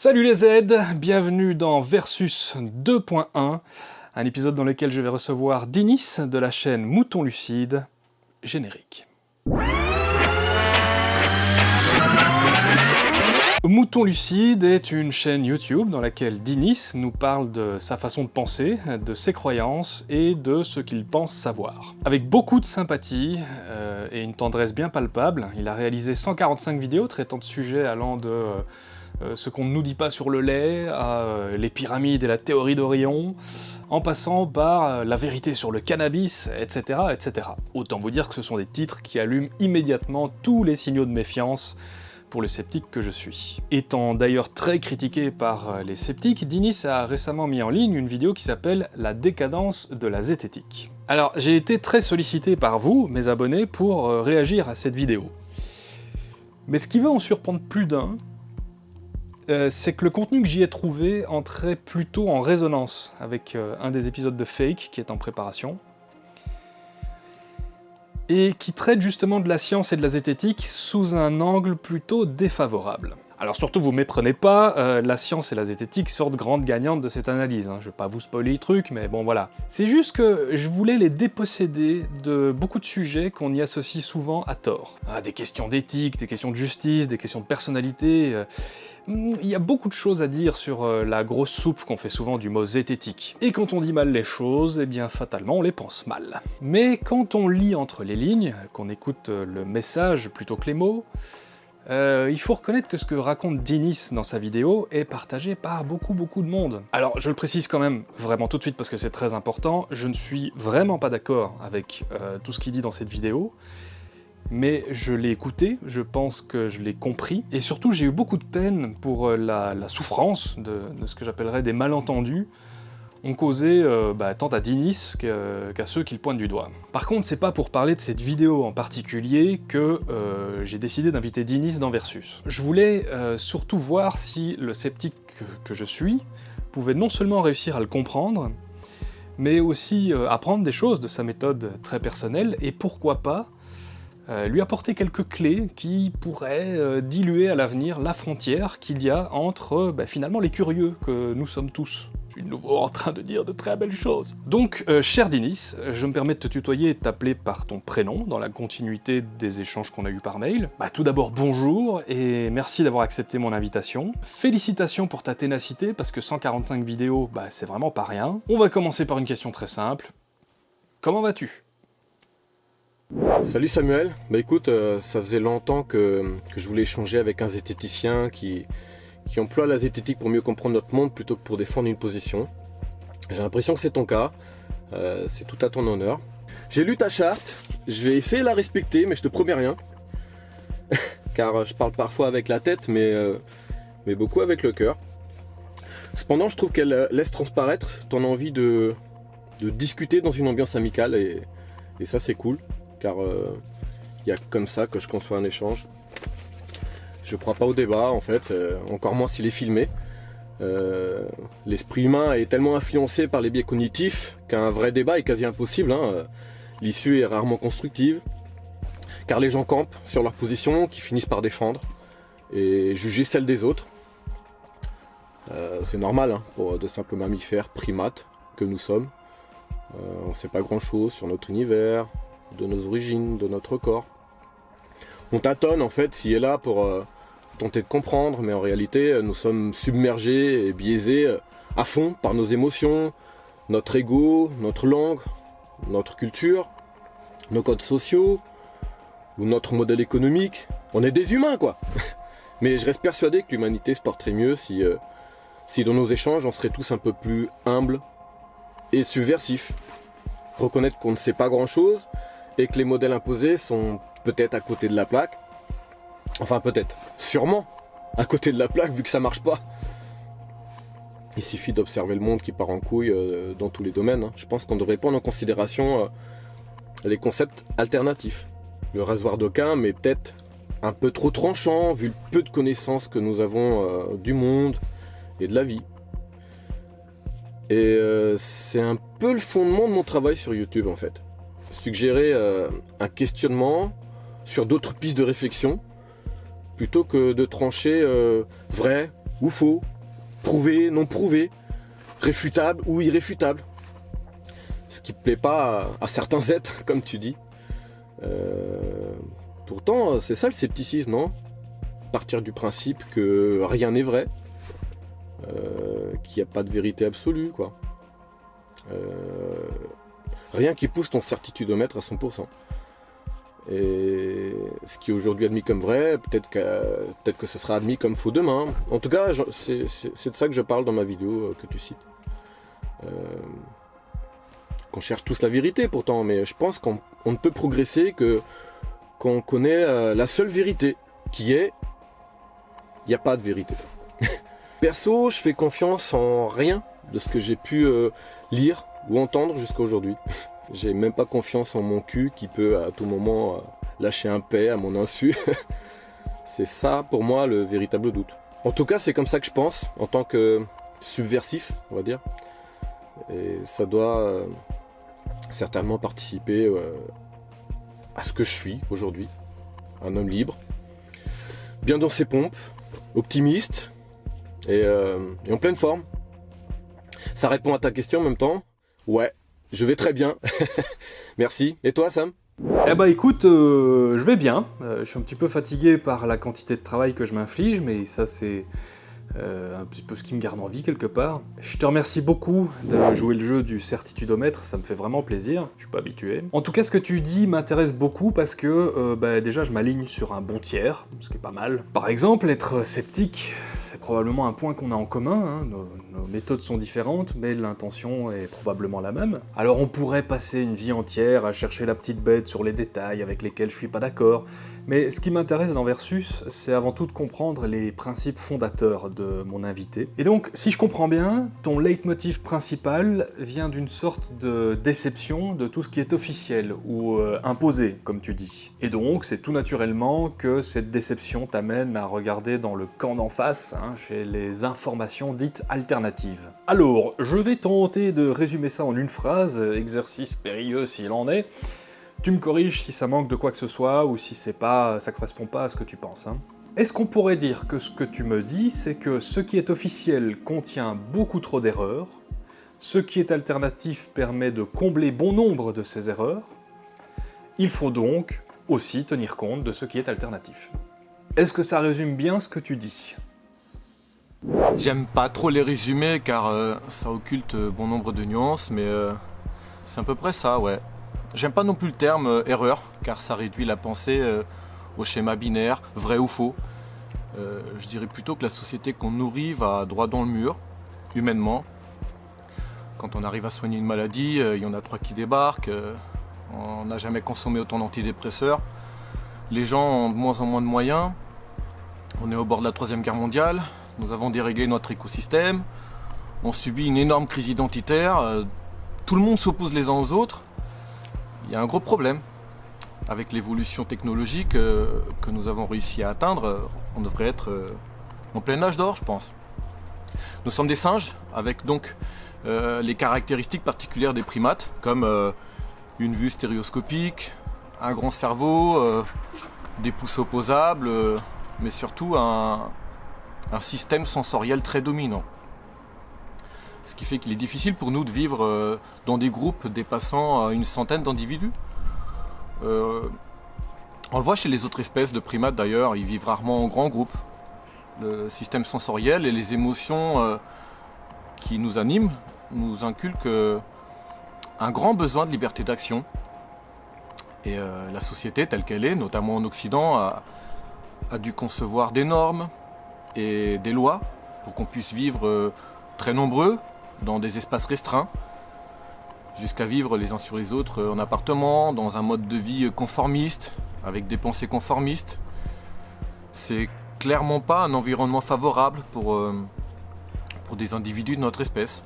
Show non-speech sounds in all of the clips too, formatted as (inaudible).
Salut les Z, bienvenue dans Versus 2.1, un épisode dans lequel je vais recevoir Dinis de la chaîne Mouton Lucide, générique. Mouton Lucide est une chaîne YouTube dans laquelle Dinis nous parle de sa façon de penser, de ses croyances et de ce qu'il pense savoir. Avec beaucoup de sympathie euh, et une tendresse bien palpable, il a réalisé 145 vidéos traitant de sujets allant de euh, ce qu'on ne nous dit pas sur le lait à les pyramides et la théorie d'Orion, en passant par la vérité sur le cannabis, etc., etc. Autant vous dire que ce sont des titres qui allument immédiatement tous les signaux de méfiance pour le sceptique que je suis. Étant d'ailleurs très critiqué par euh, les sceptiques, Dinis a récemment mis en ligne une vidéo qui s'appelle « La décadence de la zététique ». Alors, j'ai été très sollicité par vous, mes abonnés, pour euh, réagir à cette vidéo. Mais ce qui va en surprendre plus d'un, euh, c'est que le contenu que j'y ai trouvé entrait plutôt en résonance avec un des épisodes de Fake qui est en préparation, et qui traite justement de la science et de la zététique sous un angle plutôt défavorable. Alors surtout, vous méprenez pas, euh, la science et la zététique sortent grandes gagnantes de cette analyse. Hein. Je vais pas vous spoiler les trucs, mais bon voilà. C'est juste que je voulais les déposséder de beaucoup de sujets qu'on y associe souvent à tort. Ah, des questions d'éthique, des questions de justice, des questions de personnalité... Euh, il y a beaucoup de choses à dire sur euh, la grosse soupe qu'on fait souvent du mot zététique. Et quand on dit mal les choses, eh bien fatalement on les pense mal. Mais quand on lit entre les lignes, qu'on écoute le message plutôt que les mots, euh, il faut reconnaître que ce que raconte Dinis dans sa vidéo est partagé par beaucoup beaucoup de monde. Alors je le précise quand même vraiment tout de suite parce que c'est très important, je ne suis vraiment pas d'accord avec euh, tout ce qu'il dit dans cette vidéo, mais je l'ai écouté, je pense que je l'ai compris, et surtout j'ai eu beaucoup de peine pour euh, la, souffrance de ce que j'appellerais des malentendus, ont causé euh, bah, tant à Dinis qu'à ceux qui le pointent du doigt. Par contre, c'est pas pour parler de cette vidéo en particulier que euh, j'ai décidé d'inviter Dinis dans Versus. Je voulais surtout voir si le sceptique que je suis pouvait non seulement réussir à le comprendre, mais aussi apprendre des choses de sa méthode très personnelle, et pourquoi pas lui apporter quelques clés qui pourraient diluer à l'avenir la frontière qu'il y a entre bah, finalement les curieux que nous sommes tous de nouveau en train de dire de très belles choses. Donc, euh, cher Dinis, je me permets de te tutoyer et t'appeler par ton prénom, dans la continuité des échanges qu'on a eus par mail. Bah tout d'abord, bonjour, et merci d'avoir accepté mon invitation. Félicitations pour ta ténacité, parce que 145 vidéos, bah c'est vraiment pas rien. On va commencer par une question très simple. Comment vas-tu? Salut Samuel, bah écoute, euh, ça faisait longtemps que, je voulais échanger avec un zététicien qui, emploie la zététique pour mieux comprendre notre monde plutôt que pour défendre une position. J'ai l'impression que c'est ton cas, euh, c'est tout à ton honneur. J'ai lu ta charte, je vais essayer de la respecter, mais je te promets rien. (laughs) Car je parle parfois avec la tête, mais, euh, beaucoup avec le cœur. Cependant, je trouve qu'elle laisse transparaître ton envie de, discuter dans une ambiance amicale, et ça c'est cool, car il euh, y a comme ça que je conçois un échange. Je crois pas au débat en fait, euh, encore moins s'il est filmé. Euh, l'esprit humain est tellement influencé par les biais cognitifs qu'un vrai débat est quasi impossible. Hein. L'issue est rarement constructive, car les gens campent sur leur position qui finissent par défendre et juger celle des autres. C'est normal hein, pour de simples mammifères, primates que nous sommes. on ne sait pas grand chose sur notre univers, de nos origines, de notre corps. On tâtonne en fait s'il est là pour tenter de comprendre, mais en réalité, nous sommes submergés et biaisés euh, à fond par nos émotions, notre ego, notre langue, notre culture, nos codes sociaux, ou notre modèle économique. On est des humains, quoi (laughs) Mais je reste persuadé que l'humanité se porterait mieux si, euh, si dans nos échanges, on serait tous un peu plus humbles et subversifs. Reconnaître qu'on ne sait pas grand-chose et que les modèles imposés sont peut-être à côté de la plaque, Enfin peut-être, sûrement, à côté de la plaque vu que ça marche pas. Il suffit d'observer le monde qui part en couille euh, dans tous les domaines. Hein. Je pense qu'on devrait prendre en considération euh, les concepts alternatifs. Le rasoir d'aucun, mais peut-être un peu trop tranchant vu le peu de connaissances que nous avons euh, du monde et de la vie. Et c'est un peu le fondement de mon travail sur YouTube en fait. Suggérer un questionnement sur d'autres pistes de réflexion plutôt que de trancher euh, vrai ou faux, prouvé, non prouvé, réfutable ou irréfutable. Ce qui plaît pas à, certains (laughs) êtres, comme tu dis. Euh, pourtant, c'est ça le scepticisme, non? Partir du principe que rien n'est vrai, euh, qu'il n'y a pas de vérité absolue, quoi. Euh, rien qui pousse ton certitudomètre à 100%. Et ce qui est aujourd'hui admis comme vrai, peut-être que, peut que ce sera admis comme faux demain. En tout cas, c'est de ça que je parle dans ma vidéo euh, que tu cites. Euh, qu'on cherche tous la vérité pourtant, mais je pense qu'on ne peut progresser que qu'on connaît euh, la seule vérité, qui est il n'y a pas de vérité. (laughs) Perso, je fais confiance en rien de ce que j'ai pu lire ou entendre jusqu'à aujourd'hui. (laughs) J'ai même pas confiance en mon cul qui peut à tout moment euh, lâcher un paix à mon insu. (laughs) c'est ça pour moi le véritable doute. En tout cas, c'est comme ça que je pense en tant que subversif, on va dire. Et ça doit euh, certainement participer euh, à ce que je suis aujourd'hui. Un homme libre, bien dans ses pompes, optimiste et, et en pleine forme. Ça répond à ta question en même temps Ouais, je vais très bien. (laughs) Merci. Et toi, Sam? Eh bah écoute, euh, je vais bien. Euh, je suis un petit peu fatigué par la quantité de travail que je m'inflige, mais ça c'est euh, un petit peu ce qui me garde en vie quelque part. Je te remercie beaucoup de jouer le jeu du certitudomètre, ça me fait vraiment plaisir, je suis pas habitué. En tout cas, ce que tu dis m'intéresse beaucoup parce que bah, déjà je m'aligne sur un bon tiers, ce qui est pas mal. Par exemple, être sceptique, c'est probablement un point qu'on a en commun, hein. Nos, méthodes sont différentes, mais l'intention est probablement la même. Alors on pourrait passer une vie entière à chercher la petite bête sur les détails avec lesquels je suis pas d'accord, mais ce qui m'intéresse dans Versus, c'est avant tout de comprendre les principes fondateurs de mon invité. Et donc, si je comprends bien, ton leitmotiv principal vient d'une sorte de déception de tout ce qui est officiel ou euh, imposé, comme tu dis. Et donc, c'est tout naturellement que cette déception t'amène à regarder dans le camp d'en face, hein, chez les informations dites alternatives. Alors, je vais tenter de résumer ça en une phrase, exercice périlleux s'il en est, tu me corriges si ça manque de quoi que ce soit, ou si c'est pas, ça correspond pas à ce que tu penses. Hein. Est-ce qu'on pourrait dire que ce que tu me dis, c'est que ce qui est officiel contient beaucoup trop d'erreurs, ce qui est alternatif permet de combler bon nombre de ces erreurs, il faut donc aussi tenir compte de ce qui est alternatif. Est-ce que ça résume bien ce que tu dis? J'aime pas trop les résumer car euh, ça occulte bon nombre de nuances, mais euh, c'est à peu près ça, ouais. J'aime pas non plus le terme euh, erreur, car ça réduit la pensée euh, au schéma binaire, vrai ou faux. Euh, je dirais plutôt que la société qu'on nourrit va droit dans le mur, humainement. Quand on arrive à soigner une maladie, il y en a trois qui débarquent, on n'a jamais consommé autant d'antidépresseurs, les gens ont de moins en moins de moyens, on est au bord de la troisième guerre mondiale, nous avons déréglé notre écosystème, on subit une énorme crise identitaire, tout le monde s'oppose les uns aux autres, il y a un gros problème. Avec l'évolution technologique euh, que nous avons réussi à atteindre, euh, on devrait être euh, en plein âge d'or, je pense. Nous sommes des singes, avec donc les caractéristiques particulières des primates, comme une vue stéréoscopique, un grand cerveau, des pouces opposables, mais surtout un, un système sensoriel très dominant ce qui fait qu'il est difficile pour nous de vivre euh, dans des groupes dépassant euh, une centaine d'individus. Euh, on le voit chez les autres espèces de primates d'ailleurs, ils vivent rarement en grands groupes. Le système sensoriel et les émotions qui nous animent nous inculquent un grand besoin de liberté d'action. Et la société telle qu'elle est, notamment en Occident, a, a, dû concevoir des normes et des lois pour qu'on puisse vivre très nombreux, dans des espaces restreints, jusqu'à vivre les uns sur les autres en appartement, dans un mode de vie conformiste, avec des pensées conformistes. C'est clairement pas un environnement favorable pour, euh, pour des individus de notre espèce.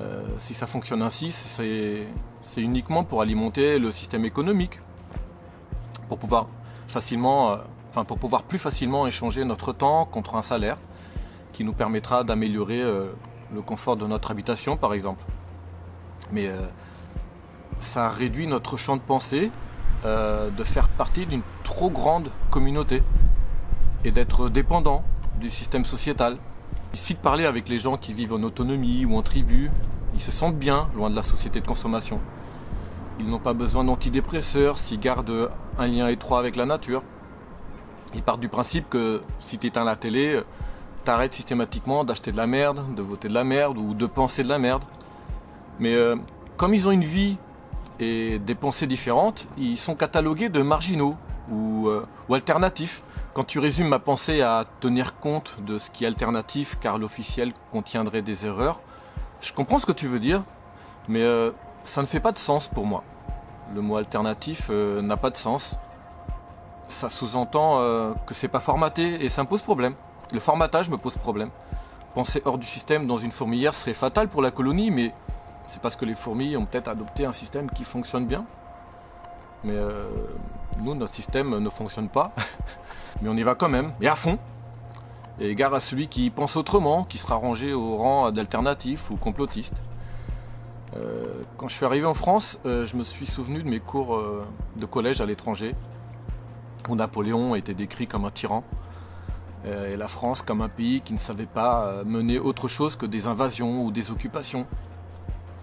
Euh, si ça fonctionne ainsi, c'est uniquement pour alimenter le système économique, pour pouvoir facilement, euh, pour pouvoir plus facilement échanger notre temps contre un salaire qui nous permettra d'améliorer le confort de notre habitation par exemple. Mais euh, ça réduit notre champ de pensée euh, de faire partie d'une trop grande communauté et d'être dépendant du système sociétal. Il suffit de parler avec les gens qui vivent en autonomie ou en tribu. Ils se sentent bien loin de la société de consommation. Ils n'ont pas besoin d'antidépresseurs s'ils gardent un lien étroit avec la nature. Ils partent du principe que si tu éteins la télé, t'arrêtes systématiquement d'acheter de la merde, de voter de la merde ou de penser de la merde. Mais euh, comme ils ont une vie et des pensées différentes, ils sont catalogués de marginaux ou, euh, ou alternatifs. Quand tu résumes ma pensée à tenir compte de ce qui est alternatif car l'officiel contiendrait des erreurs, je comprends ce que tu veux dire, mais euh, ça ne fait pas de sens pour moi. Le mot alternatif n'a pas de sens. Ça sous-entend que c'est pas formaté et ça me pose problème. Le formatage me pose problème. Penser hors du système dans une fourmilière serait fatal pour la colonie, mais c'est parce que les fourmis ont peut-être adopté un système qui fonctionne bien. Mais euh, nous, notre système ne fonctionne pas. (laughs) mais on y va quand même, et à fond. Et gare à celui qui pense autrement, qui sera rangé au rang d'alternatif ou complotiste. Euh, quand je suis arrivé en France, euh, je me suis souvenu de mes cours de collège à l'étranger, où Napoléon était décrit comme un tyran. Euh, et la France comme un pays qui ne savait pas euh, mener autre chose que des invasions ou des occupations.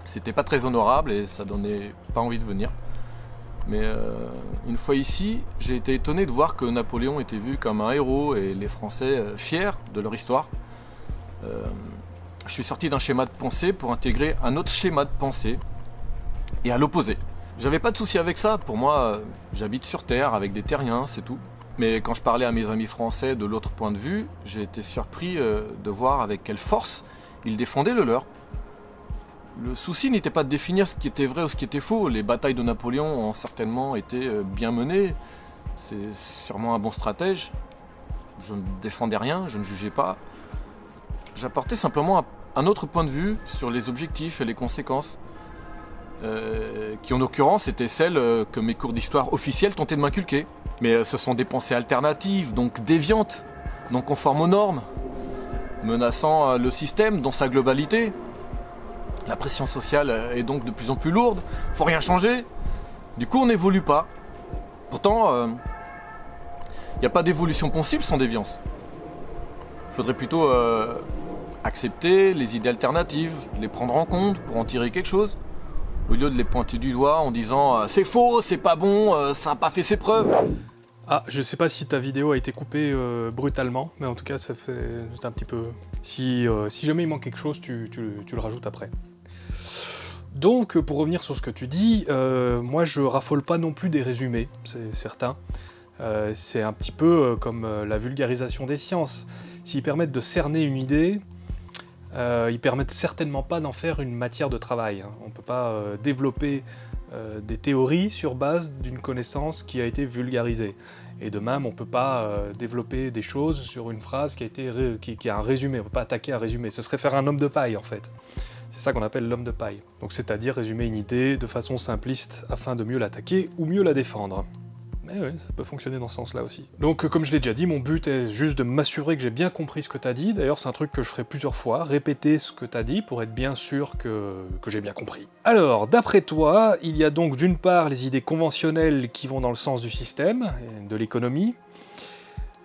C'était pas très honorable et ça donnait pas envie de venir. Mais euh, une fois ici, j'ai été étonné de voir que Napoléon était vu comme un héros et les Français fiers de leur histoire. je suis sorti d'un schéma de pensée pour intégrer un autre schéma de pensée et à l'opposé. J'avais pas de souci avec ça, pour moi, j'habite sur Terre avec des terriens, c'est tout. Mais quand je parlais à mes amis français de l'autre point de vue, j'ai été surpris euh, de voir avec quelle force ils défendaient le leur. Le souci n'était pas de définir ce qui était vrai ou ce qui était faux. Les batailles de Napoléon ont certainement été euh, bien menées. C'est sûrement un bon stratège. Je ne défendais rien, je ne jugeais pas. J'apportais simplement un autre point de vue sur les objectifs et les conséquences. Euh, qui en l'occurrence étaient celles que mes cours d'histoire officiels tentaient de m'inculquer. Mais euh, ce sont des pensées alternatives, donc déviantes, non conformes aux normes, menaçant euh, le système dans sa globalité. La pression sociale euh, est donc de plus en plus lourde, faut rien changer. Du coup, on n'évolue pas. Pourtant, il n'y a pas d'évolution possible sans déviance. Il faudrait plutôt accepter les idées alternatives, les prendre en compte pour en tirer quelque chose au lieu de les pointer du doigt en disant c'est faux, c'est pas bon, ça n'a pas fait ses preuves. Ah, je sais pas si ta vidéo a été coupée euh, brutalement, mais en tout cas, ça fait un petit peu... Si, euh, si jamais il manque quelque chose, tu, le rajoutes après. Donc, pour revenir sur ce que tu dis, euh, moi je raffole pas non plus des résumés, c'est certain. c'est un petit peu comme la vulgarisation des sciences. S'ils permettent de cerner une idée, ils permettent certainement pas d'en faire une matière de travail. Hein. On peut pas développer des théories sur base d'une connaissance qui a été vulgarisée. Et de même, on ne peut pas euh, développer des choses sur une phrase qui a, été qui, a un résumé, on ne peut pas attaquer un résumé. Ce serait faire un homme de paille, en fait. C'est ça qu'on appelle l'homme de paille. Donc c'est-à-dire résumer une idée de façon simpliste afin de mieux l'attaquer ou mieux la défendre. Oui, ça peut fonctionner dans ce sens-là aussi. Donc comme je l'ai déjà dit, mon but est juste de m'assurer que j'ai bien compris ce que t'as dit. D'ailleurs, c'est un truc que je ferai plusieurs fois, répéter ce que t'as dit pour être bien sûr que, que j'ai bien compris. Alors, d'après toi, il y a donc d'une part les idées conventionnelles qui vont dans le sens du système, de l'économie,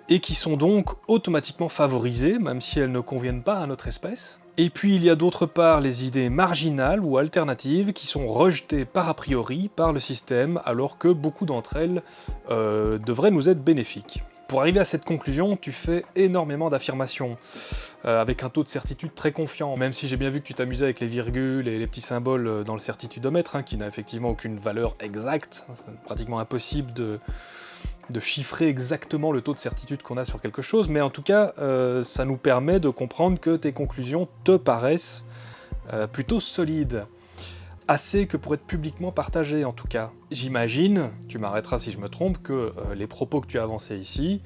et qui sont donc automatiquement favorisées, même si elles ne conviennent pas à notre espèce. Et puis il y a d'autre part les idées marginales ou alternatives qui sont rejetées par a priori par le système alors que beaucoup d'entre elles euh, devraient nous être bénéfiques. Pour arriver à cette conclusion, tu fais énormément d'affirmations, euh, avec un taux de certitude très confiant, même si j'ai bien vu que tu t'amusais avec les virgules et les petits symboles euh, dans le certitudomètre, hein, qui n'a effectivement aucune valeur exacte, c'est pratiquement impossible de, de chiffrer exactement le taux de certitude qu'on a sur quelque chose, mais en tout cas, euh, ça nous permet de comprendre que tes conclusions te paraissent euh, plutôt solides. Assez que pour être publiquement partagées, en tout cas. J'imagine, tu m'arrêteras si je me trompe, que euh, les propos que tu as avancés ici,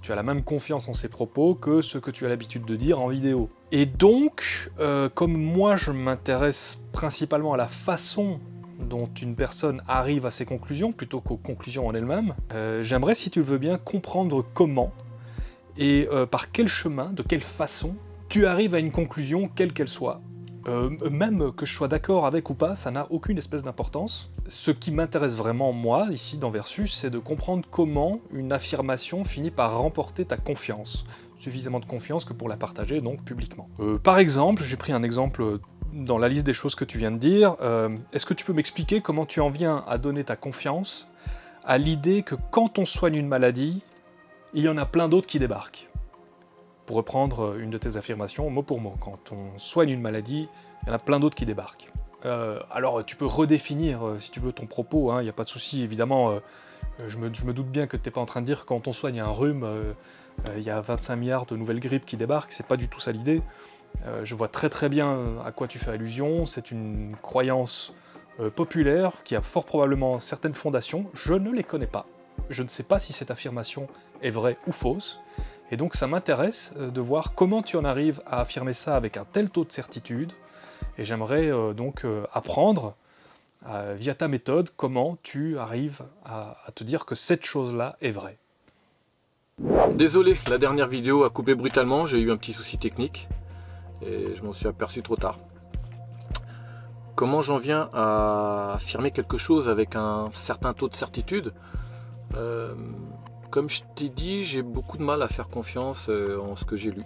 tu as la même confiance en ces propos que ce que tu as l'habitude de dire en vidéo. Et donc, comme moi je m'intéresse principalement à la façon dont une personne arrive à ses conclusions, plutôt qu'aux conclusions en elles-mêmes, euh, j'aimerais, si tu le veux bien, comprendre comment et euh, par quel chemin, de quelle façon, tu arrives à une conclusion, quelle qu'elle soit. Euh, même que je sois d'accord avec ou pas, ça n'a aucune espèce d'importance. Ce qui m'intéresse vraiment, moi, ici dans Versus, c'est de comprendre comment une affirmation finit par remporter ta confiance. suffisamment de confiance que pour la partager donc publiquement. Par exemple, j'ai pris un exemple dans la liste des choses que tu viens de dire, euh, est-ce que tu peux m'expliquer comment tu en viens à donner ta confiance à l'idée que quand on soigne une maladie, il y en a plein d'autres qui débarquent? Pour reprendre une de tes affirmations, mot pour mot, quand on soigne une maladie, il y en a plein d'autres qui débarquent. Euh, alors tu peux redéfinir, si tu veux, ton propos, il hein, n'y a pas de souci, évidemment, je me, doute bien que tu n'es pas en train de dire quand on soigne un rhume, il y a 25 milliards de nouvelles grippes qui débarquent, c'est pas du tout ça l'idée. Euh, je vois très très bien à quoi tu fais allusion, c'est une croyance euh, populaire qui a fort probablement certaines fondations, je ne les connais pas. Je ne sais pas si cette affirmation est vraie ou fausse, et donc ça m'intéresse euh, de voir comment tu en arrives à affirmer ça avec un tel taux de certitude, et j'aimerais donc apprendre, via ta méthode, comment tu arrives à, à te dire que cette chose-là est vraie. Désolé, la dernière vidéo a coupé brutalement, j'ai eu un petit souci technique et je m'en suis aperçu trop tard. Comment j'en viens à affirmer quelque chose avec un certain taux de certitude? Euh, Comme je t'ai dit, j'ai beaucoup de mal à faire confiance euh, en ce que j'ai lu,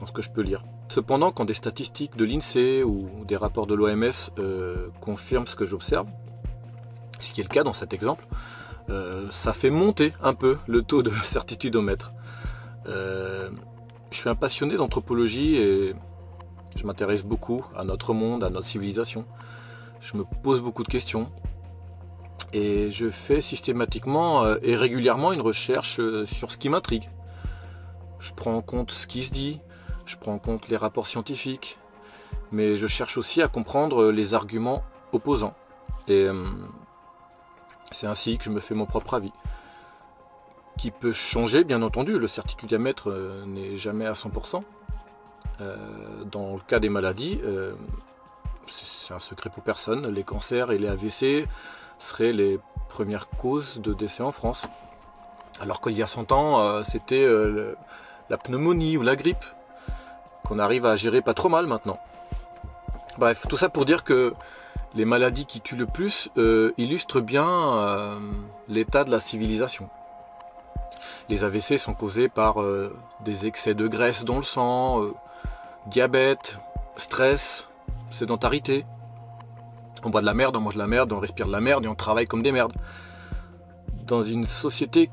en ce que je peux lire. Cependant, quand des statistiques de l'INSEE ou des rapports de l'OMS euh, confirment ce que j'observe, ce qui est le cas dans cet exemple, ça fait monter un peu le taux de (laughs) certitude au mètre. Je suis un passionné d'anthropologie et je m'intéresse beaucoup à notre monde, à notre civilisation. Je me pose beaucoup de questions. Et je fais systématiquement euh, et régulièrement une recherche euh, sur ce qui m'intrigue. Je prends en compte ce qui se dit, je prends en compte les rapports scientifiques, mais je cherche aussi à comprendre les arguments opposants. Et euh, c'est ainsi que je me fais mon propre avis. Qui peut changer, bien entendu, le certitudiamètre n'est jamais à 100%. Euh, dans le cas des maladies, euh, c'est un secret pour personne, les cancers et les AVC seraient les premières causes de décès en France. Alors qu'il y a 100 ans, euh, c'était la pneumonie ou la grippe, qu'on arrive à gérer pas trop mal maintenant. Bref, tout ça pour dire que les maladies qui tuent le plus illustrent bien l'état de la civilisation. Les AVC sont causés par des excès de graisse dans le sang, diabète, stress, sédentarité. On boit de la merde, on mange de la merde, on respire de la merde et on travaille comme des merdes. Dans une société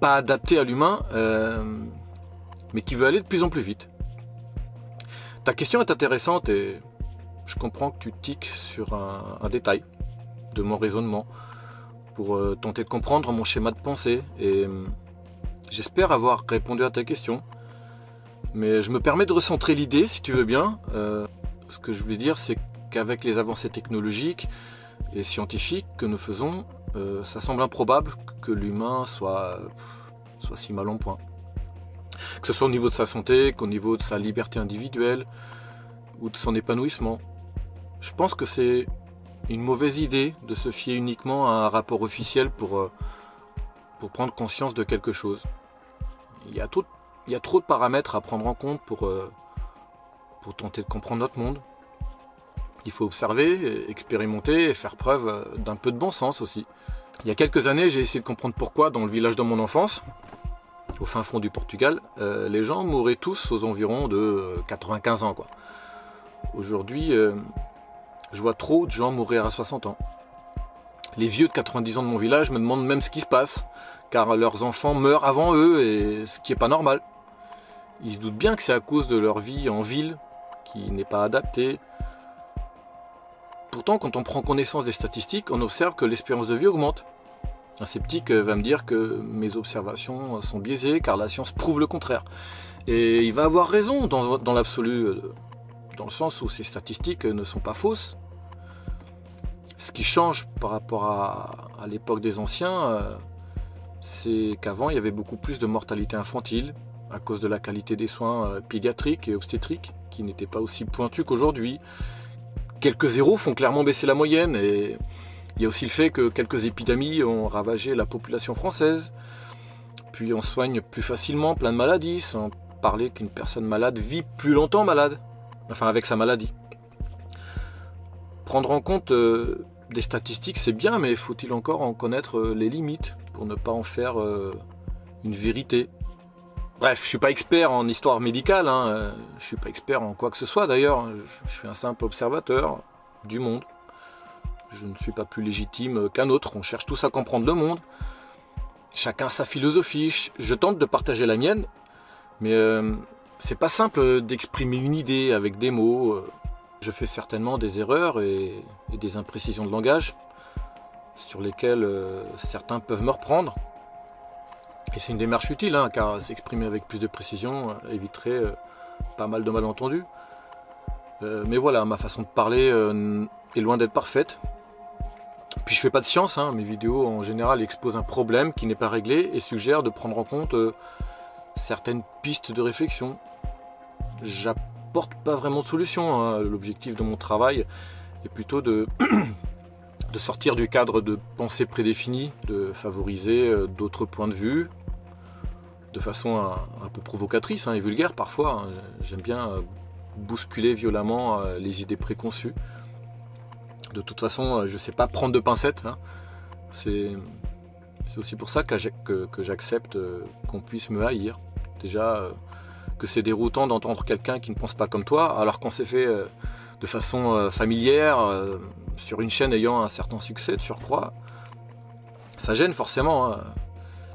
pas adaptée à l'humain, euh, mais qui veut aller de plus en plus vite. Ta question est intéressante et je comprends que tu tiques sur un, détail de mon raisonnement pour euh, tenter de comprendre mon schéma de pensée euh, j'espère avoir répondu à ta question. Mais je me permets de recentrer l'idée, si tu veux bien. Euh, ce que je voulais dire, c'est qu'avec les avancées technologiques et scientifiques que nous faisons, euh, ça semble improbable que l'humain soit, soit si mal en point. Que ce soit au niveau de sa santé, qu'au niveau de sa liberté individuelle ou de son épanouissement. Je pense que c'est une mauvaise idée de se fier uniquement à un rapport officiel pour, euh, pour prendre conscience de quelque chose. Il y a trop de paramètres à prendre en compte pour, euh, pour tenter de comprendre notre monde. Il faut observer, expérimenter et faire preuve euh, d'un peu de bon sens aussi. Il y a quelques années, j'ai essayé de comprendre pourquoi, dans le village de mon enfance, au fin fond du Portugal, euh, les gens mouraient tous aux environs de 95 ans. Aujourd'hui, je vois trop de gens mourir à 60 ans. Les vieux de 90 ans de mon village me demandent même ce qui se passe, car leurs enfants meurent avant eux, et ce qui n'est pas normal. Ils se doutent bien que c'est à cause de leur vie en ville qui n'est pas adaptée. Pourtant, quand on prend connaissance des statistiques, on observe que l'espérance de vie augmente. Un sceptique va me dire que mes observations sont biaisées car la science prouve le contraire. Et il va avoir raison dans, l'absolu, dans le sens où ces statistiques ne sont pas fausses. Ce qui change par rapport à, à l'époque des anciens, euh, c'est qu'avant il y avait beaucoup plus de mortalité infantile, à cause de la qualité des soins euh, pédiatriques et obstétriques qui n'étaient pas aussi pointus qu'aujourd'hui. Quelques zéros font clairement baisser la moyenne et il y a aussi le fait que quelques épidémies ont ravagé la population française. Puis on soigne plus facilement plein de maladies sans parler qu'une personne malade vit plus longtemps malade, enfin avec sa maladie. Prendre en compte euh, des statistiques c'est bien mais faut-il encore en connaître euh, les limites? Pour ne pas en faire une vérité Bref, je suis pas expert en histoire médicale, hein. Euh, je suis pas expert en quoi que ce soit d'ailleurs, je suis un simple observateur du monde. Je ne suis pas plus légitime qu'un autre, on cherche tous à comprendre le monde. Chacun sa philosophie, je tente de partager la mienne, mais euh, c'est pas simple d'exprimer une idée avec des mots. Je fais certainement des erreurs et, des imprécisions de langage sur lesquelles euh, certains peuvent me reprendre. Et c'est une démarche utile, hein, car s'exprimer avec plus de précision euh, éviterait euh, pas mal de malentendus. mais voilà, ma façon de parler est loin d'être parfaite. Puis je fais pas de science, hein. mes vidéos en général exposent un problème qui n'est pas réglé et suggèrent de prendre en compte certaines pistes de réflexion. J'apporte pas vraiment de solution, hein. l'objectif de mon travail est plutôt de (clears throat) de sortir du cadre de pensée prédéfinie, de favoriser euh, d'autres points de vue, de façon un, peu provocatrice hein, et vulgaire parfois. Hein. J'aime bien euh, bousculer violemment euh, les idées préconçues. De toute façon, je ne sais pas prendre de pincettes. Hein. C'est aussi pour ça que, j'accepte qu'on puisse me haïr. Déjà, que c'est déroutant d'entendre quelqu'un qui ne pense pas comme toi, alors qu'on s'est fait de façon familière, sur une chaîne ayant un certain succès de surcroît, ça gêne forcément. Hein.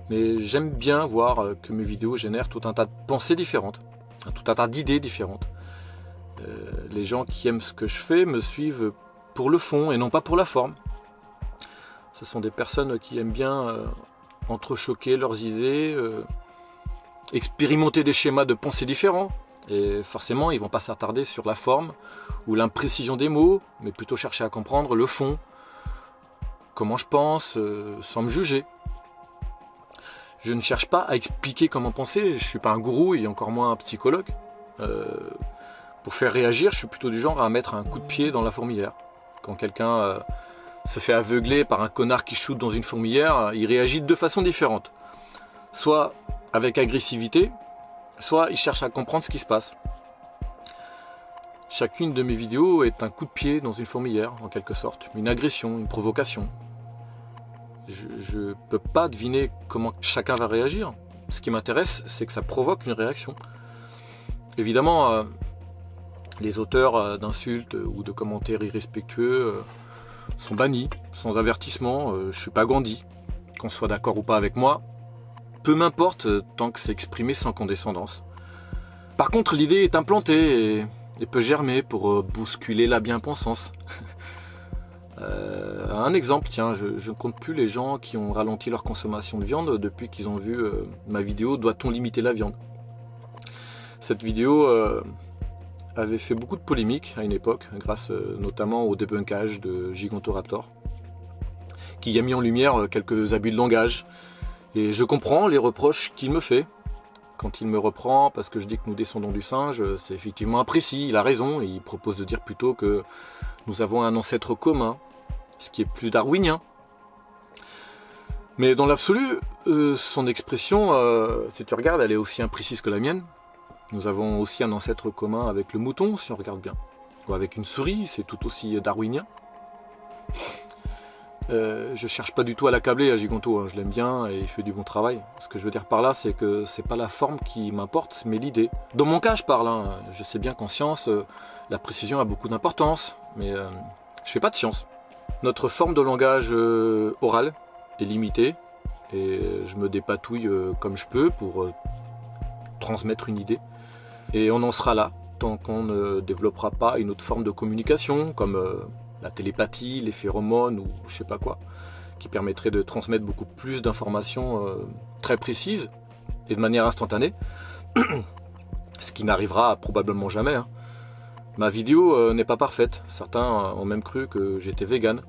Mais j'aime bien voir euh, que mes vidéos génèrent tout un tas de pensées différentes, hein, tout un tas d'idées différentes. Euh, les gens qui aiment ce que je fais me suivent pour le fond et non pas pour la forme. Ce sont des personnes qui aiment bien euh, entrechoquer leurs idées, expérimenter des schémas de pensée différents. Et forcément, ils vont pas s'attarder sur la forme ou l'imprécision des mots, mais plutôt chercher à comprendre le fond, comment je pense, euh, sans me juger. Je ne cherche pas à expliquer comment penser, je ne suis pas un gourou et encore moins un psychologue. Euh, pour faire réagir, je suis plutôt du genre à mettre un coup de pied dans la fourmilière. Quand quelqu'un euh, se fait aveugler par un connard qui shoot dans une fourmilière, il réagit de deux façons différentes. Soit avec agressivité, soit il cherche à comprendre ce qui se passe. Chacune de mes vidéos est un coup de pied dans une fourmilière, en quelque sorte, une agression, une provocation. Je ne peux pas deviner comment chacun va réagir. Ce qui m'intéresse, c'est que ça provoque une réaction. Évidemment, euh, les auteurs euh, d'insultes ou de commentaires irrespectueux euh, sont bannis, sans avertissement. je ne suis pas Gandhi. Qu'on soit d'accord ou pas avec moi, peu m'importe tant que c'est exprimé sans condescendance. Par contre, l'idée est implantée et, peut germer pour euh, bousculer la bien-pensance. (laughs) Euh, un exemple, tiens, je ne compte plus les gens qui ont ralenti leur consommation de viande depuis qu'ils ont vu euh, ma vidéo « Doit-on limiter la viande ?» Cette vidéo avait fait beaucoup de polémiques à une époque, grâce notamment au débunkage de Gigantoraptor, qui a mis en lumière quelques abus de langage, et je comprends les reproches qu'il me fait. Quand il me reprend parce que je dis que nous descendons du singe, c'est effectivement imprécis, il a raison, il propose de dire plutôt que nous avons un ancêtre commun, ce qui est plus darwinien. Mais dans l'absolu, euh, son expression, euh, si tu regardes, elle est aussi imprécise que la mienne. Nous avons aussi un ancêtre commun avec le mouton, si on regarde bien. Ou avec une souris, c'est tout aussi darwinien. Euh, je cherche pas du tout à l'accabler à Gigonto, hein. je l'aime bien et il fait du bon travail. Ce que je veux dire par là, c'est que c'est pas la forme qui m'importe, mais l'idée. Dans mon cas, je parle, hein. je sais bien qu'en science, euh, la précision a beaucoup d'importance, mais euh, je fais pas de science. Notre forme de langage oral est limitée et je me dépatouille comme je peux pour transmettre une idée. Et on en sera là tant qu'on ne développera pas une autre forme de communication comme la télépathie, les phéromones ou je sais pas quoi, qui permettrait de transmettre beaucoup plus d'informations euh, très précises et de manière instantanée, (clears throat) ce qui n'arrivera probablement jamais. Hein. Ma vidéo euh, n'est pas parfaite, certains ont même cru que j'étais vegan.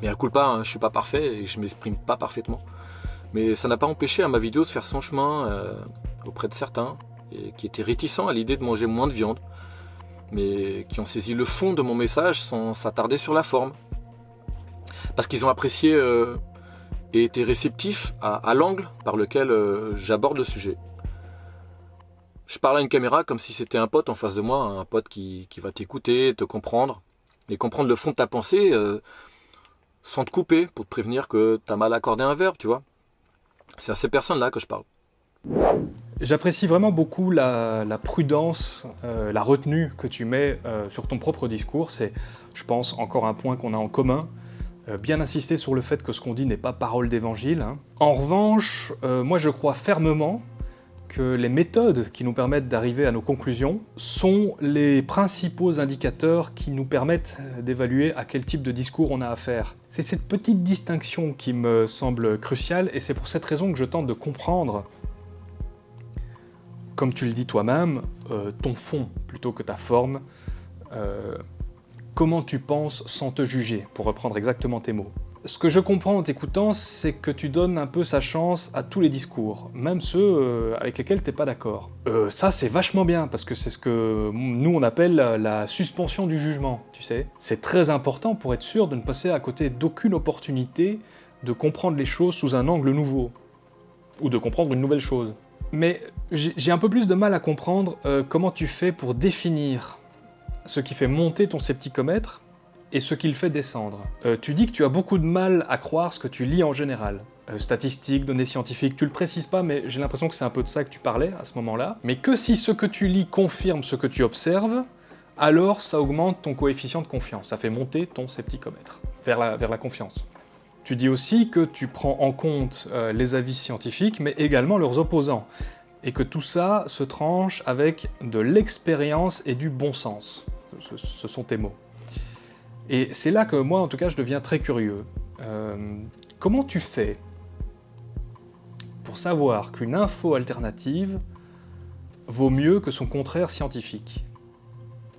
Mais à coup pas, hein, je suis pas parfait et je m'exprime pas parfaitement. Mais ça n'a pas empêché à ma vidéo de faire son chemin euh, auprès de certains qui étaient réticents à l'idée de manger moins de viande mais qui ont saisi le fond de mon message sans s'attarder sur la forme. Parce qu'ils ont apprécié euh, et été réceptifs à, l'angle par lequel euh, j'aborde le sujet. Je parle à une caméra comme si c'était un pote en face de moi, un pote qui, va t'écouter, te comprendre, et comprendre le fond de ta pensée euh, sans te couper pour te prévenir que tu as mal accordé un verbe, tu vois. C'est à ces personnes-là que je parle. J'apprécie vraiment beaucoup la, prudence, euh, la retenue que tu mets euh, sur ton propre discours. C'est, je pense, encore un point qu'on a en commun. Euh, bien insister sur le fait que ce qu'on dit n'est pas parole d'évangile. Hein. En revanche, moi je crois fermement que les méthodes qui nous permettent d'arriver à nos conclusions sont les principaux indicateurs qui nous permettent d'évaluer à quel type de discours on a affaire. C'est cette petite distinction qui me semble cruciale et c'est pour cette raison que je tente de comprendre comme tu le dis toi-même, euh, ton fond plutôt que ta forme. Euh, comment tu penses sans te juger, pour reprendre exactement tes mots. Ce que je comprends en t'écoutant, c'est que tu donnes un peu sa chance à tous les discours, même ceux euh, avec lesquels t'es pas d'accord. ça, c'est vachement bien, parce que c'est ce que nous on appelle la suspension du jugement, tu sais. C'est très important pour être sûr de ne passer à côté d'aucune opportunité de comprendre les choses sous un angle nouveau, ou de comprendre une nouvelle chose. Mais j'ai un peu plus de mal à comprendre euh, comment tu fais pour définir ce qui fait monter ton scepticomètre et ce qui le fait descendre. Euh, tu dis que tu as beaucoup de mal à croire ce que tu lis en général. Euh, statistiques, données scientifiques, tu le précises pas, mais j'ai l'impression que c'est un peu de ça que tu parlais à ce moment-là. Mais que si ce que tu lis confirme ce que tu observes, alors ça augmente ton coefficient de confiance, ça fait monter ton scepticomètre vers la, vers la confiance. Tu dis aussi que tu prends en compte euh, les avis scientifiques, mais également leurs opposants, et que tout ça se tranche avec de l'expérience et du bon sens. Ce, sont tes mots. Et c'est là que moi, en tout cas, je deviens très curieux. Euh, comment tu fais pour savoir qu'une info alternative vaut mieux que son contraire scientifique?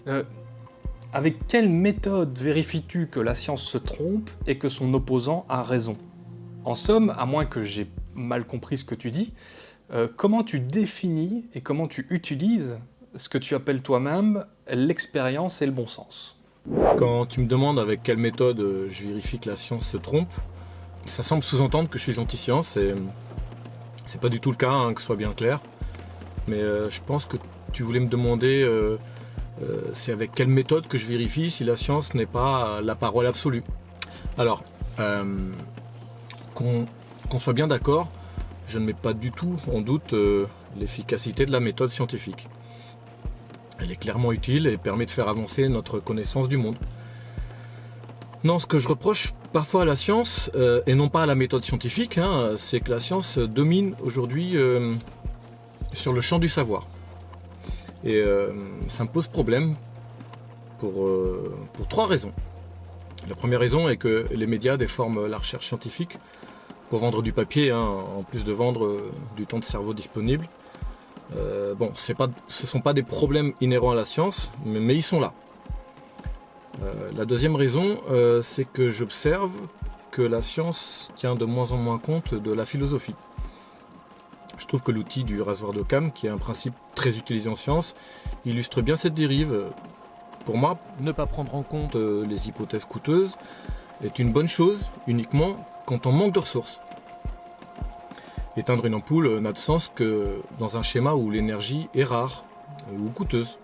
Euh, avec quelle méthode vérifies-tu que la science se trompe et que son opposant a raison? En somme, à moins que j'ai mal compris ce que tu dis, euh, comment tu définis et comment tu utilises ce que tu appelles toi-même l'expérience et le bon sens? Quand tu me demandes avec quelle méthode euh, je vérifie que la science se trompe, ça semble sous-entendre que je suis anti-science et c'est pas du tout le cas, hein, que ce soit bien clair. Mais euh, je pense que tu voulais me demander c'est avec quelle méthode que je vérifie si la science n'est pas la parole absolue. Alors, euh, qu'on soit bien d'accord, je ne mets pas du tout en doute euh, l'efficacité de la méthode scientifique. Elle est clairement utile et permet de faire avancer notre connaissance du monde. Non, ce que je reproche parfois à la science, et non pas à la méthode scientifique, hein, c'est que la science domine aujourd'hui sur le champ du savoir. Et euh, ça me pose problème pour, euh, pour trois raisons. La première raison est que les médias déforment la recherche scientifique pour vendre du papier, hein, en plus de vendre euh, du temps de cerveau disponible. bon, ce ne sont pas des problèmes inhérents à la science, mais, ils sont là. la deuxième raison, c'est que j'observe que la science tient de moins en moins compte de la philosophie. Je trouve que l'outil du rasoir d'Occam, qui est un principe très utilisé en science, illustre bien cette dérive. Pour moi, ne pas prendre en compte euh, les hypothèses coûteuses est une bonne chose uniquement quand on manque de ressources. Éteindre une ampoule euh, n'a de sens que dans un schéma où l'énergie est rare euh, ou coûteuse.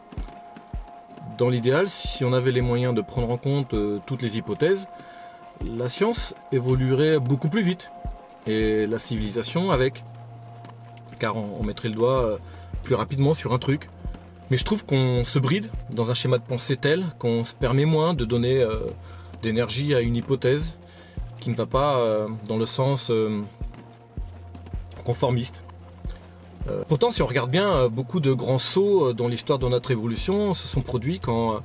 Dans l'idéal, si on avait les moyens de prendre en compte toutes les hypothèses, la science évoluerait beaucoup plus vite et la civilisation avec car on, mettrait le doigt euh, plus rapidement sur un truc. Mais je trouve qu'on se bride dans un schéma de pensée tel qu'on se permet moins de donner euh, d'énergie à une hypothèse qui ne va pas euh, dans le sens conformiste. pourtant, si on regarde bien, beaucoup de grands sauts dans l'histoire de notre évolution se sont produits quand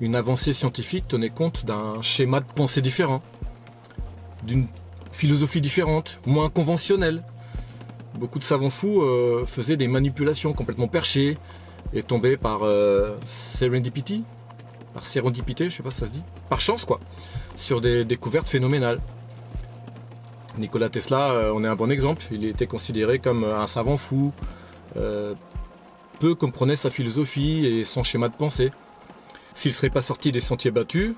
une avancée scientifique tenait compte d'un schéma de pensée différent, d'une philosophie différente, moins conventionnelle, beaucoup de savants fous euh, faisaient des manipulations complètement perchées et tombaient par euh, serendipity, par sérendipité, je sais pas si ça se dit, par chance quoi, sur des découvertes phénoménales. Nikola Tesla, euh, on est un bon exemple, il était considéré comme un savant fou, peu comprenait sa philosophie et son schéma de pensée. S'il ne serait pas sorti des sentiers battus,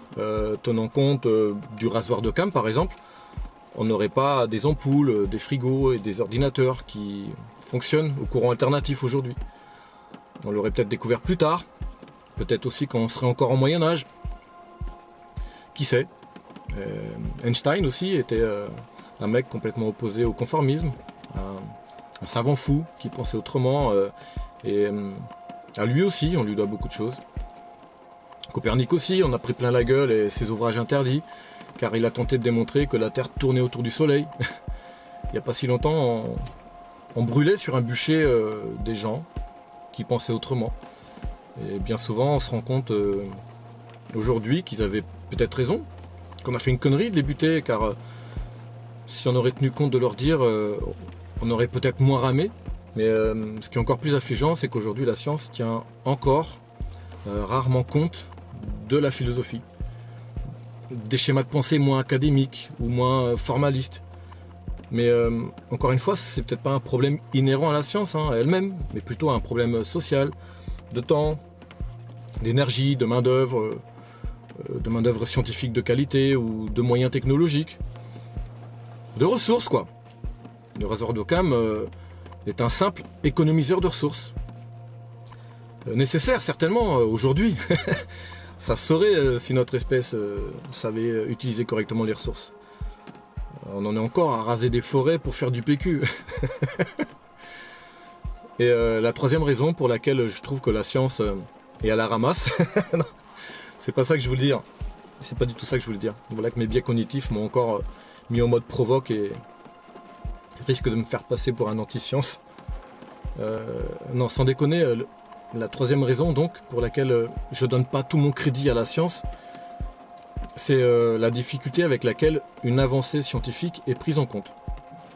tenant compte du rasoir de Cam par exemple, on n'aurait pas des ampoules, euh, des frigos et des ordinateurs qui fonctionnent au courant alternatif aujourd'hui. On l'aurait peut-être découvert plus tard, peut-être aussi quand on serait encore en Moyen Âge. Qui sait? Euh, Einstein aussi était euh, un mec complètement opposé au conformisme, un savant fou qui pensait autrement. et à lui aussi, on lui doit beaucoup de choses. Copernic aussi, on a pris plein la gueule et ses ouvrages interdits, car il a tenté de démontrer que la Terre tournait autour du Soleil. (laughs) il n'y a pas si longtemps, on, brûlait sur un bûcher euh, des gens qui pensaient autrement. Et bien souvent, on se rend compte euh, aujourd'hui qu'ils avaient peut-être raison, qu'on a fait une connerie de les buter, car euh, si on aurait tenu compte de leur dire, on aurait peut-être moins ramé. Mais ce qui est encore plus affligeant, c'est qu'aujourd'hui, la science tient encore rarement compte de la philosophie. Des schémas de pensée moins académiques ou moins euh, formalistes. Mais euh, encore une fois, c'est peut-être pas un problème inhérent à la science hein, elle-même, mais plutôt un problème social, de temps, d'énergie, de main-d'œuvre, euh, de main-d'œuvre scientifique de qualité ou de moyens technologiques. De ressources, quoi. Le réservoir d'Occam euh, est un simple économiseur de ressources. Euh, nécessaire, certainement, euh, aujourd'hui. (laughs) Ça se saurait euh, si notre espèce euh, savait euh, utiliser correctement les ressources. On en est encore à raser des forêts pour faire du PQ. (laughs) Et la troisième raison pour laquelle je trouve que la science est à la ramasse, (laughs) c'est pas ça que je voulais dire. C'est pas du tout ça que je voulais dire. Voilà que mes biais cognitifs m'ont encore mis en mode provoque et risque de me faire passer pour un anti-science. Non, sans déconner, la troisième raison donc pour laquelle euh, je donne pas tout mon crédit à la science, c'est euh, la difficulté avec laquelle une avancée scientifique est prise en compte.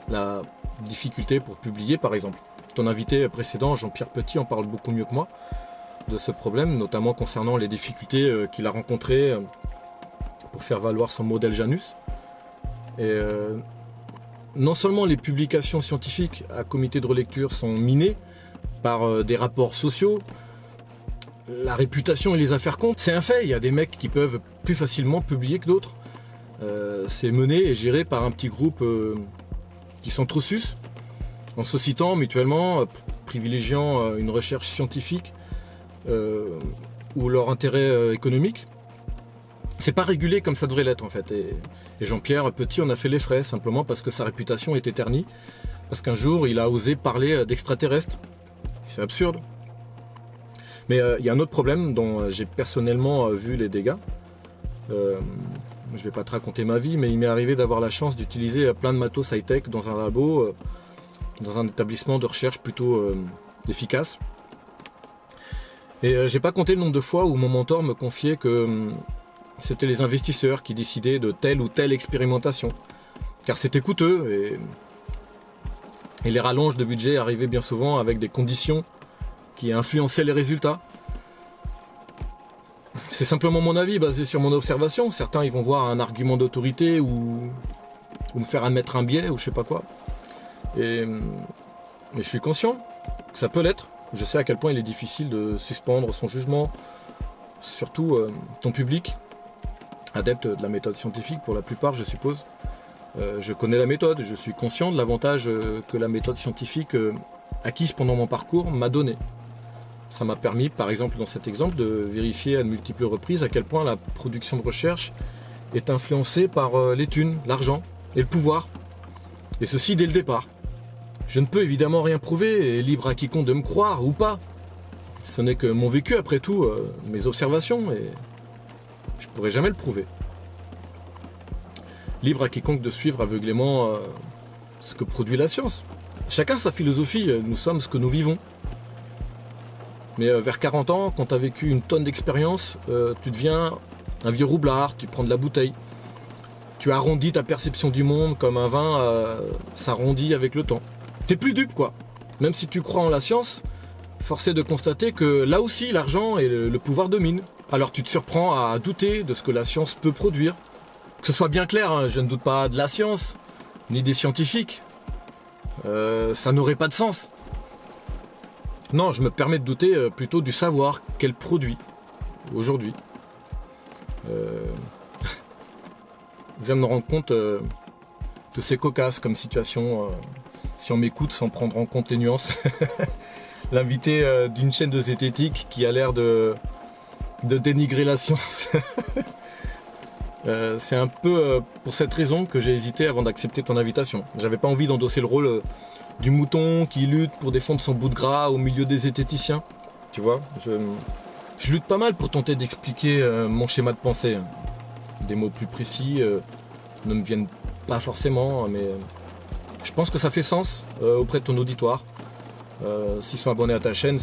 La difficulté pour publier par exemple. Ton invité précédent, Jean-Pierre Petit, en parle beaucoup mieux que moi de ce problème, notamment concernant les difficultés euh, qu'il a rencontrées pour faire valoir son modèle Janus. Et non seulement les publications scientifiques à comité de relecture sont minées par euh, des rapports sociaux, la réputation et les affaires comptent. C'est un fait, il y a des mecs qui peuvent plus facilement publier que d'autres. Euh, c'est mené et géré par un petit groupe euh, qui sont trop sus, en se citant mutuellement, privilégiant une recherche scientifique ou leur intérêt économique. C'est pas régulé comme ça devrait l'être en fait. Et, et Jean-Pierre Petit en a fait les frais simplement parce que sa réputation était ternie. Parce qu'un jour il a osé parler d'extraterrestres. C'est absurde. Mais euh, il y a un autre problème dont euh, j'ai personnellement euh, vu les dégâts. Je vais pas te raconter ma vie, mais il m'est arrivé d'avoir la chance d'utiliser plein de matos high-tech dans un labo, dans un établissement de recherche plutôt efficace. Et j'ai pas compté le nombre de fois où mon mentor me confiait que c'était les investisseurs qui décidaient de telle ou telle expérimentation. Car c'était coûteux et, et les rallonges de budget arrivaient bien souvent avec des conditions qui influençaient les résultats. C'est simplement mon avis basé sur mon observation. Certains ils vont voir un argument d'autorité ou, me faire admettre un biais ou je sais pas quoi. Et, mais je suis conscient que ça peut l'être. Je sais à quel point il est difficile de suspendre son jugement, surtout euh, ton public, adepte de la méthode scientifique pour la plupart, je suppose. Euh, je connais la méthode, je suis conscient de l'avantage euh, que la méthode scientifique euh, acquise pendant mon parcours m'a donné. Ça m'a permis, par exemple dans cet exemple, de vérifier à de multiples reprises à quel point la production de recherche est influencée par les l'argent et le pouvoir. Et ceci dès le départ. Je ne peux évidemment rien prouver, libre à quiconque de me croire ou pas. Ce n'est que mon vécu après tout, mes observations, et je pourrais jamais le prouver. Libre à quiconque de suivre aveuglément euh, ce que produit la science. Chacun sa philosophie, euh, nous sommes ce que nous vivons. Mais euh, vers 40 ans, quand tu vécu une tonne d'expérience, tu deviens un vieux roublard, tu prends de la bouteille. Tu arrondis ta perception du monde comme un vin s'arrondit avec le temps. T'es plus dupe quoi. Même si tu crois en la science, force est de constater que là aussi l'argent et le pouvoir dominent. Alors tu te surprends à douter de ce que la science peut produire. Que ce soit bien clair, hein, je ne doute pas de la science, ni des scientifiques. Euh, ça n'aurait pas de sens. Non, je me permets de douter euh, plutôt du savoir qu'elle produit aujourd'hui. Euh... (laughs) je viens de me rendre compte que c'est cocasse comme situation. si on m'écoute sans prendre en compte les nuances. (laughs) L'invité d'une chaîne de zététique qui a l'air de dénigrer la science. (laughs) Euh, c'est un peu euh, pour cette raison que j'ai hésité avant d'accepter ton invitation. J'avais pas envie d'endosser le rôle euh, du mouton qui lutte pour défendre son bout de gras au milieu des zététiciens. Tu vois, je, je lutte pas mal pour tenter d'expliquer mon schéma de pensée. Des mots plus précis ne me viennent pas forcément, mais je pense que ça fait sens auprès de ton auditoire. S'ils sont abonnés à ta chaîne,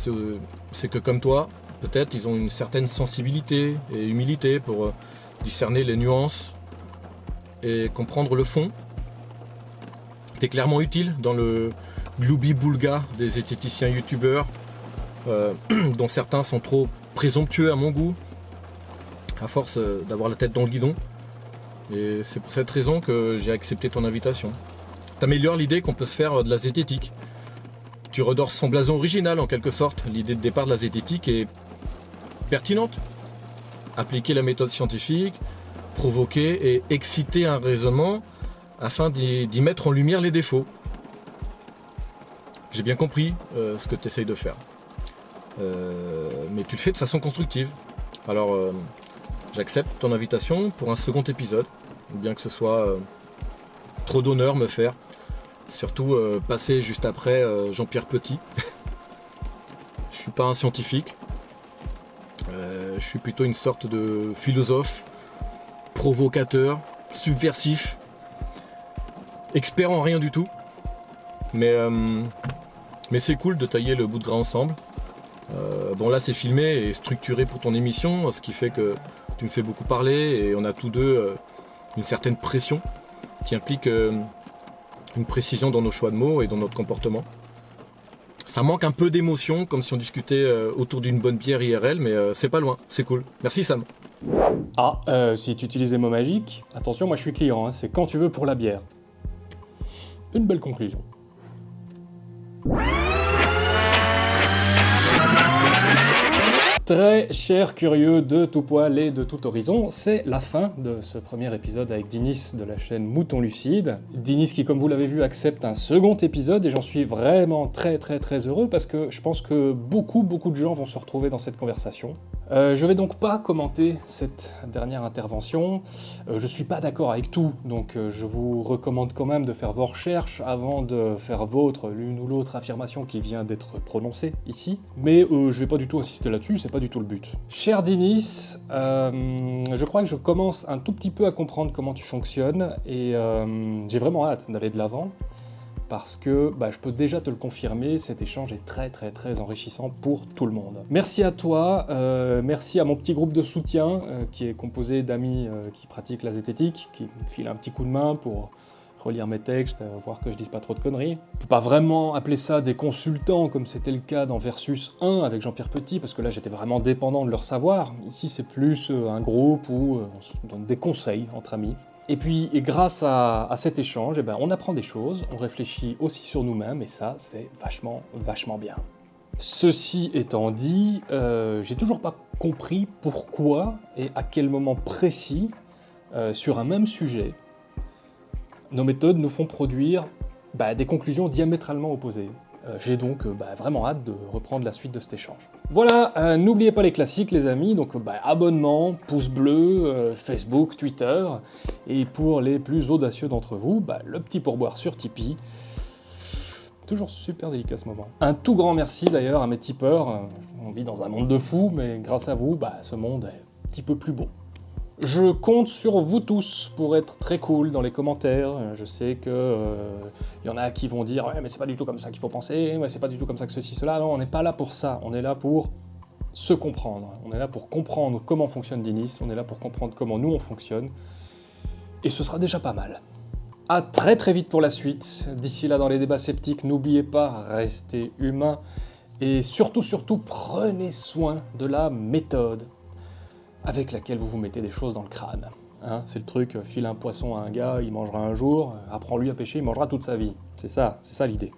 c'est que comme toi, peut-être ils ont une certaine sensibilité et humilité pour discerner les nuances et comprendre le fond. T'es clairement utile dans le gloubi boulga des zététiciens youtubeurs, (clears throat) dont certains sont trop présomptueux à mon goût, à force euh, d'avoir la tête dans le guidon. Et c'est pour cette raison que j'ai accepté ton invitation. T'améliores l'idée qu'on peut se faire euh, de la zététique. Tu redors son blason original en quelque sorte. L'idée de départ de la zététique est pertinente. Appliquer la méthode scientifique, provoquer et exciter un raisonnement afin d'y mettre en lumière les défauts. J'ai bien compris euh, ce que tu essayes de faire. Euh, mais tu le fais de façon constructive. Alors, euh, j'accepte ton invitation pour un second épisode, bien que ce soit trop d'honneur me faire. Surtout passer juste après Jean-Pierre Petit. (laughs) je suis pas un scientifique. Je suis plutôt une sorte de philosophe, provocateur, subversif, expert en rien du tout. Mais, mais c'est cool de tailler le bout de gras ensemble. Euh, bon là c'est filmé et structuré pour ton émission, ce qui fait que tu me fais beaucoup parler et on a tous deux euh, une certaine pression qui implique euh, une précision dans nos choix de mots et dans notre comportement. Ça manque un peu d'émotion, comme si on discutait autour d'une bonne bière IRL, mais c'est pas loin, c'est cool. Merci Sam. Ah, si tu utilises des mots magiques, attention, moi je suis client, hein, c'est quand tu veux pour la bière. Une belle conclusion. Très chers curieux de tout poil et de tout horizon, c'est la fin de ce premier épisode avec Dinis de la chaîne Mouton Lucide. Dinis qui, comme vous l'avez vu, accepte un second épisode et j'en suis vraiment très très très heureux parce que je pense que beaucoup beaucoup de gens vont se retrouver dans cette conversation. Euh, je vais donc pas commenter cette dernière intervention, euh, je suis pas d'accord avec tout, donc euh, je vous recommande quand même de faire vos recherches avant de faire votre l'une ou l'autre affirmation qui vient d'être prononcée ici, mais je vais pas du tout insister là-dessus, c'est pas du tout le but. Cher Dinis, je crois que je commence un tout petit peu à comprendre comment tu fonctionnes, et j'ai vraiment hâte d'aller de l'avant, parce que bah, je peux déjà te le confirmer, cet échange est très très très enrichissant pour tout le monde. Merci à toi, euh, merci à mon petit groupe de soutien euh, qui est composé d'amis euh, qui pratiquent la zététique, qui me filent un petit coup de main pour relire mes textes, voir que je dise pas trop de conneries. On peut pas vraiment appeler ça des consultants comme c'était le cas dans Versus 1 avec Jean-Pierre Petit, parce que là j'étais vraiment dépendant de leur savoir. Ici c'est plus un groupe où on se donne des conseils entre amis. Et puis, grâce à, cet échange, eh ben, on apprend des choses, on réfléchit aussi sur nous-mêmes, et ça, c'est vachement, vachement bien. Ceci étant dit, euh, j'ai toujours pas compris pourquoi et à quel moment précis, euh, sur un même sujet, nos méthodes nous font produire bah, des conclusions diamétralement opposées. Euh, j'ai donc bah, vraiment hâte de reprendre la suite de cet échange. Voilà, euh, n'oubliez pas les classiques les amis, donc bah, abonnement, pouce bleu, Facebook, Twitter, et pour les plus audacieux d'entre vous, le petit pourboire sur Tipeee. Toujours super délicat ce moment. Un tout grand merci d'ailleurs à mes tipeurs, on vit dans un monde de fous, mais grâce à vous, ce monde est un petit peu plus beau. Je compte sur vous tous pour être très cool dans les commentaires. Je sais que il euh, y en a qui vont dire ouais mais c'est pas du tout comme ça qu'il faut penser, ouais c'est pas du tout comme ça que ceci cela. Non, on n'est pas là pour ça. On est là pour se comprendre. On est là pour comprendre comment fonctionne Dinis. On est là pour comprendre comment nous on fonctionne. Et ce sera déjà pas mal. A très très vite pour la suite. D'ici là dans les débats sceptiques, n'oubliez pas, restez humain. Et surtout, surtout, prenez soin de la méthode avec laquelle vous vous mettez des choses dans le crâne. Hein, c'est le truc, file un poisson à un gars, il mangera un jour, apprends-lui à pêcher, il mangera toute sa vie. C'est ça, c'est ça l'idée.